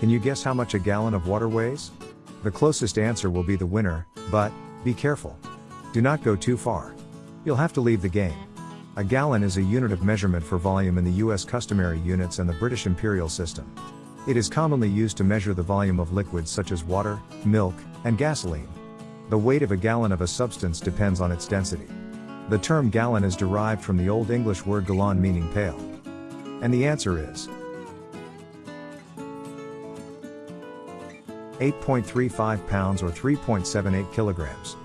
Can you guess how much a gallon of water weighs? The closest answer will be the winner, but, be careful. Do not go too far. You'll have to leave the game. A gallon is a unit of measurement for volume in the US customary units and the British imperial system. It is commonly used to measure the volume of liquids such as water, milk, and gasoline. The weight of a gallon of a substance depends on its density. The term gallon is derived from the Old English word gallon meaning pail. And the answer is 8.35 pounds or 3.78 kilograms.